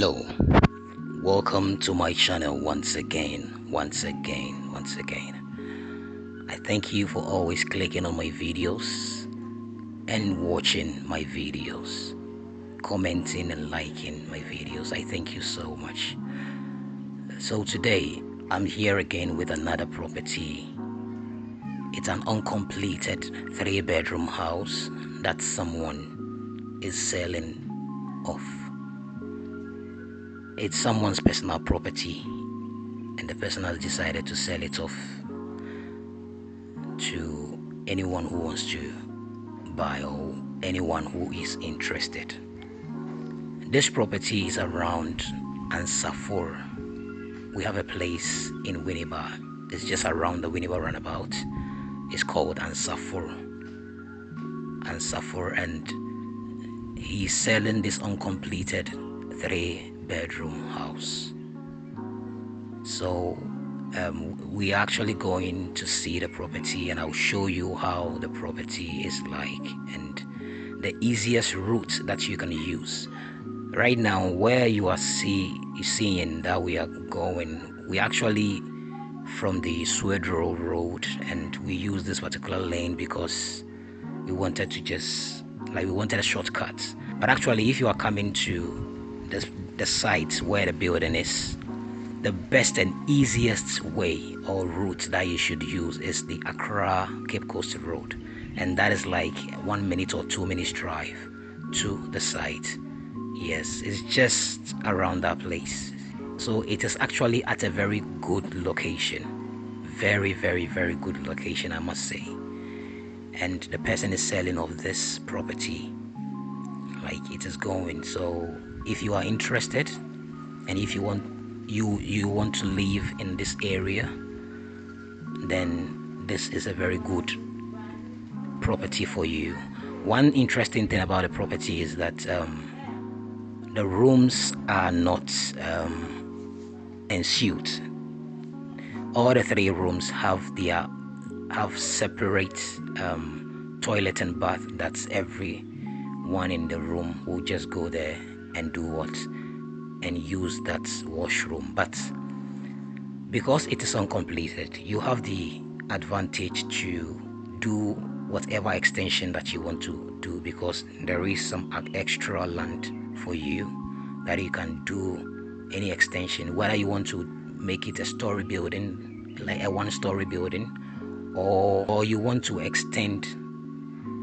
hello. Welcome to my channel once again once again once again. I thank you for always clicking on my videos and watching my videos commenting and liking my videos. I thank you so much. So today i'm here again with another property. It's an uncompleted three bedroom house that someone is selling off it's someone's personal property and the person has decided to sell it off to anyone who wants to buy or anyone who is interested. This property is around Ansafur. We have a place in Winneba. It's just around the Winneba roundabout it's called Ansafur. Ansafur and he's selling this uncompleted three bedroom house. So um, we're actually going to see the property and I'll show you how the property is like and the easiest route that you can use. Right now where you are see seeing that we are going we actually from the Swedru road and we use this particular lane because we wanted to just like we wanted a shortcut. But actually if you are coming to the, the site where the building is. The best and easiest way or route that you should use is the Accra Cape Coast Road. And that is like one minute or two minutes drive to the site. Yes it's just around that place. So it is actually at a very good location. Very very very good location I must say. And the person is selling of this property like it is going. So if you are interested and if you want you you want to live in this area then this is a very good property for you. One interesting thing about the property is that um, the rooms are not um, ensuite all the three rooms have their have separate um, toilet and bath. That's every one in the room will just go there and do what? And use that washroom. But because it is uncompleted you have the advantage to do whatever extension that you want to do because there is some extra land for you that you can do any extension whether you want to make it a story building like a one story building or, or you want to extend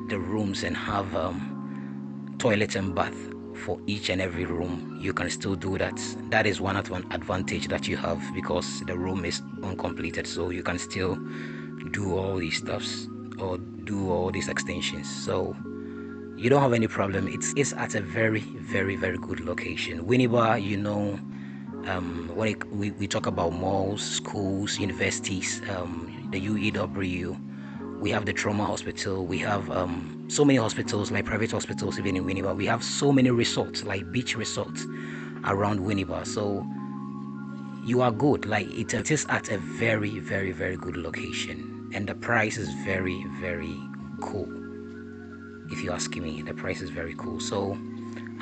the rooms and have um, toilet and bath for each and every room. You can still do that. That is one advantage that you have because the room is uncompleted so you can still do all these stuffs or do all these extensions. So you don't have any problem. It's it's at a very very very good location. Winneba you know um, when it, we, we talk about malls schools universities um, the UEW we have the trauma hospital we have um, so many hospitals like private hospitals even in Winneba we have so many resorts like beach resorts around Winneba so you are good. Like it, it is at a very very very good location. And the price is very very cool. If you ask me the price is very cool. So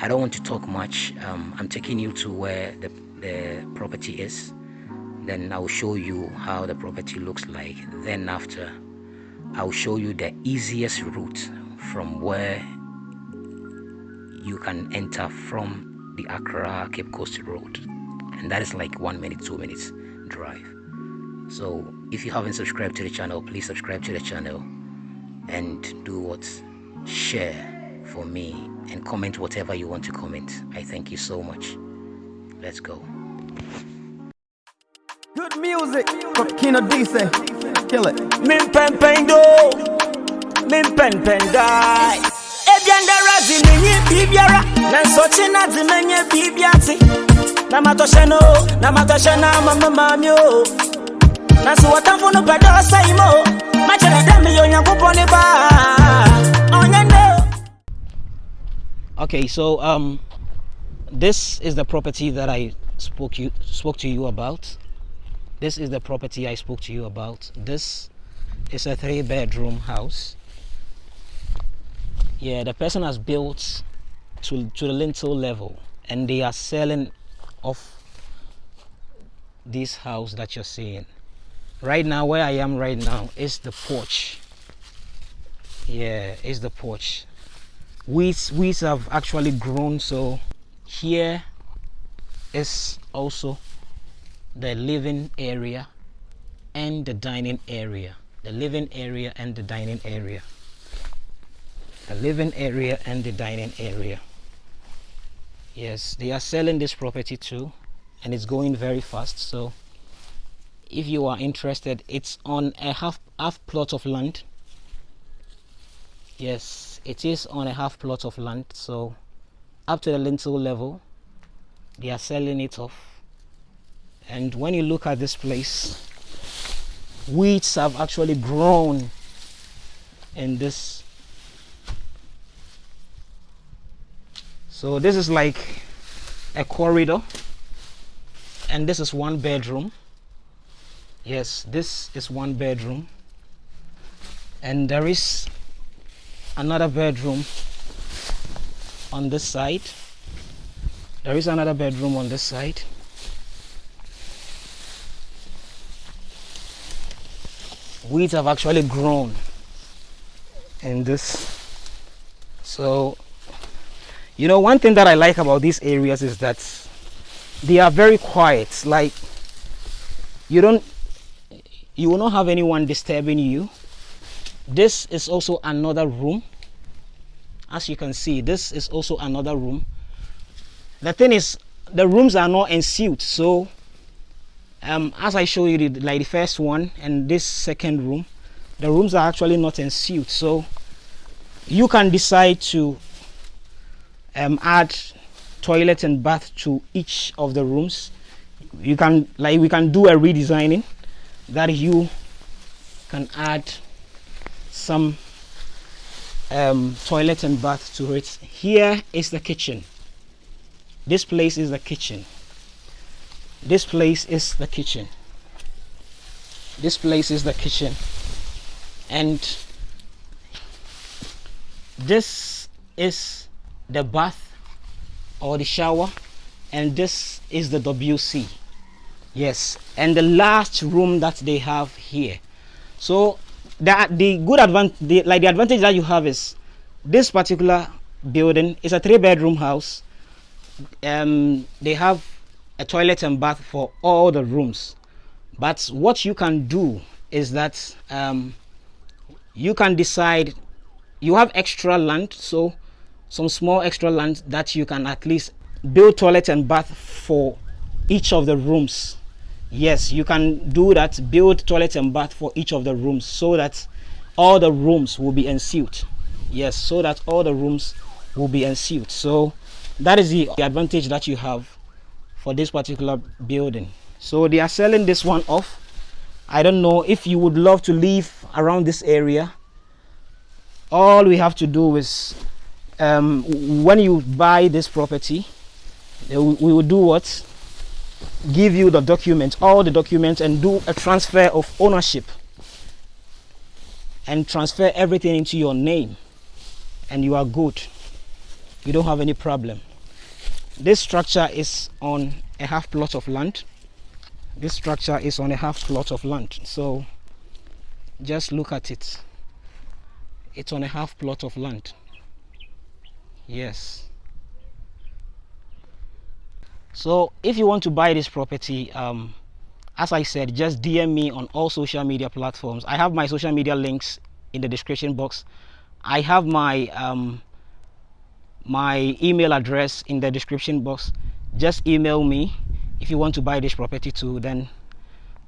I don't want to talk much. Um, I'm taking you to where the, the property is. Then I'll show you how the property looks like. Then after I'll show you the easiest route from where you can enter from the Accra Cape Coast Road. And that is like one minute two minutes drive. So if you haven't subscribed to the channel please subscribe to the channel and do what? Share for me and comment whatever you want to comment. I thank you so much. Let's go. Good music from Kino Dice kill it. Min pen pen do min pen pen die. Ebianda razi ni bibiara na sochi na di menye bibiati na matoshe no na matoshe na mama mami o. Na so watamfo no pedo sai mo ma chere dem yo nyankopon ni ba. Onya no okay so um this is the property that I spoke you spoke to you about this is the property I spoke to you about. This is a three bedroom house. Yeah the person has built to, to the lintel level and they are selling of this house that you're seeing. Right now where i am right now is the porch. Yeah is the porch. Weeds weeds have actually grown so here is also the living area and the dining area. The living area and the dining area. The living area and the dining area. Yes they are selling this property too and it's going very fast. So if you are interested it's on a half half plot of land. Yes it is on a half plot of land. So up to the lintel level they are selling it off and when you look at this place weeds have actually grown in this. So this is like a corridor and this is one bedroom. Yes this is one bedroom. And there is another bedroom on this side. There is another bedroom on this side weeds have actually grown in this. So you know one thing that i like about these areas is that they are very quiet. Like you don't you will not have anyone disturbing you. This is also another room. As you can see this is also another room. The thing is the rooms are not ensuite so um, as I show you the, like the first one and this second room the rooms are actually not ensuite so you can decide to um, add toilet and bath to each of the rooms. You can like we can do a redesigning that you can add some um, toilet and bath to it. Here is the kitchen. This place is the kitchen this place is the kitchen. This place is the kitchen. And this is the bath or the shower. And this is the WC yes. And the last room that they have here. So that the good advantage like the advantage that you have is this particular building is a three bedroom house. Um they have a toilet and bath for all the rooms. But what you can do is that um, you can decide you have extra land so some small extra land that you can at least build toilet and bath for each of the rooms. Yes you can do that build toilet and bath for each of the rooms so that all the rooms will be ensuite yes so that all the rooms will be ensuite so that is the advantage that you have for this particular building. So they are selling this one off. I don't know if you would love to live around this area. All we have to do is um, when you buy this property we will do what? Give you the document all the documents and do a transfer of ownership. And transfer everything into your name. And you are good. You don't have any problem. This structure is on a half plot of land. This structure is on a half plot of land. So just look at it. It's on a half plot of land. Yes. So if you want to buy this property um, as i said just dm me on all social media platforms. I have my social media links in the description box. I have my um, my email address in the description box just email me if you want to buy this property too then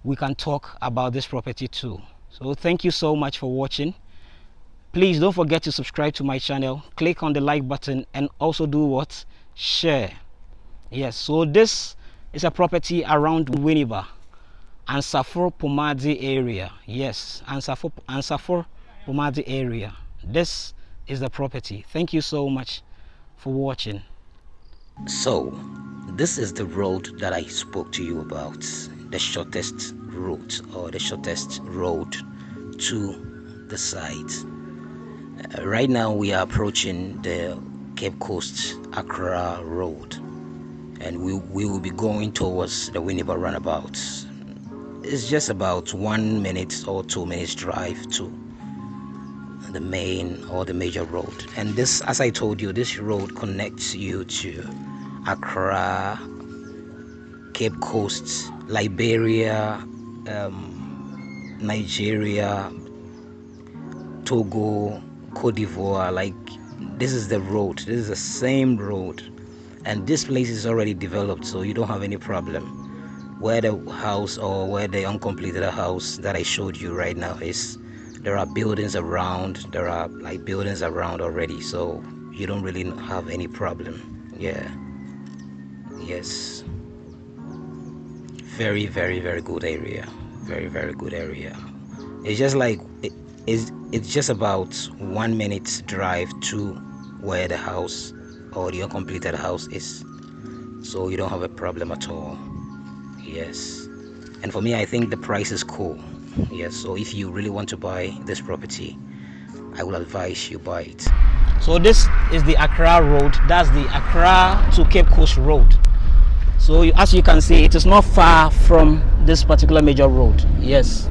we can talk about this property too. So thank you so much for watching. Please don't forget to subscribe to my channel click on the like button and also do what? Share. Yes so this is a property around Winneba and Safor Pomadi area. Yes and Safor and Safor Pomadi area. This is the property. Thank you so much for watching. So, this is the road that I spoke to you about the shortest route or the shortest road to the site. Uh, right now, we are approaching the Cape Coast Accra Road, and we, we will be going towards the Winneba roundabout. It's just about one minute or two minutes drive to the main or the major road. And this, as I told you, this road connects you to Accra, Cape Coast, Liberia, um, Nigeria, Togo, Cote d'Ivoire. Like, this is the road, this is the same road and this place is already developed so you don't have any problem where the house or where the uncompleted house that I showed you right now is there are buildings around there are like buildings around already so you don't really have any problem. Yeah. Yes. Very very very good area. Very very good area. It's just like it, it's, it's just about one minute drive to where the house or the uncompleted house is. So you don't have a problem at all. Yes. And for me i think the price is cool yes so if you really want to buy this property i will advise you buy it. So this is the accra road. That's the accra to cape coast road. So as you can see it is not far from this particular major road. Yes.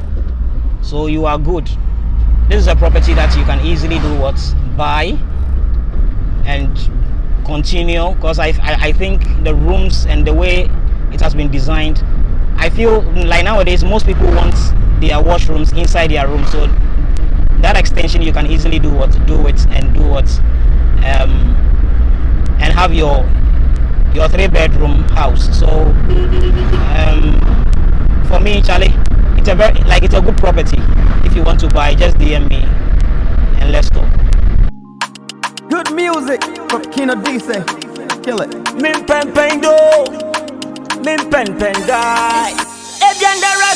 So you are good. This is a property that you can easily do what? Buy and continue because I, I, I think the rooms and the way it has been designed I feel like nowadays most people want their washrooms inside their room so that extension you can easily do what do it and do what um, and have your your three bedroom house so um, for me Charlie it's a very like it's a good property if you want to buy just DM me and let's go Good music from Kino Dice. Kill it. Min pen pen do. Min pen pen die.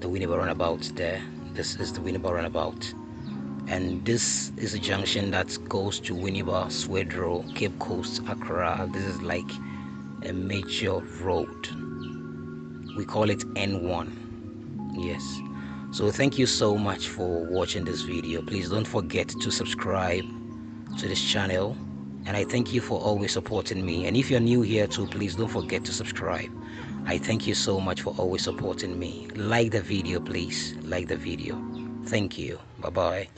the Winneba roundabout there. This is the Winneba roundabout. And this is a junction that goes to Winneba, Swedru, Cape Coast, Accra. This is like a major road. We call it N1. Yes. So thank you so much for watching this video. Please don't forget to subscribe to this channel and I thank you for always supporting me. And if you're new here too, please don't forget to subscribe. I thank you so much for always supporting me. Like the video, please. Like the video. Thank you. Bye-bye.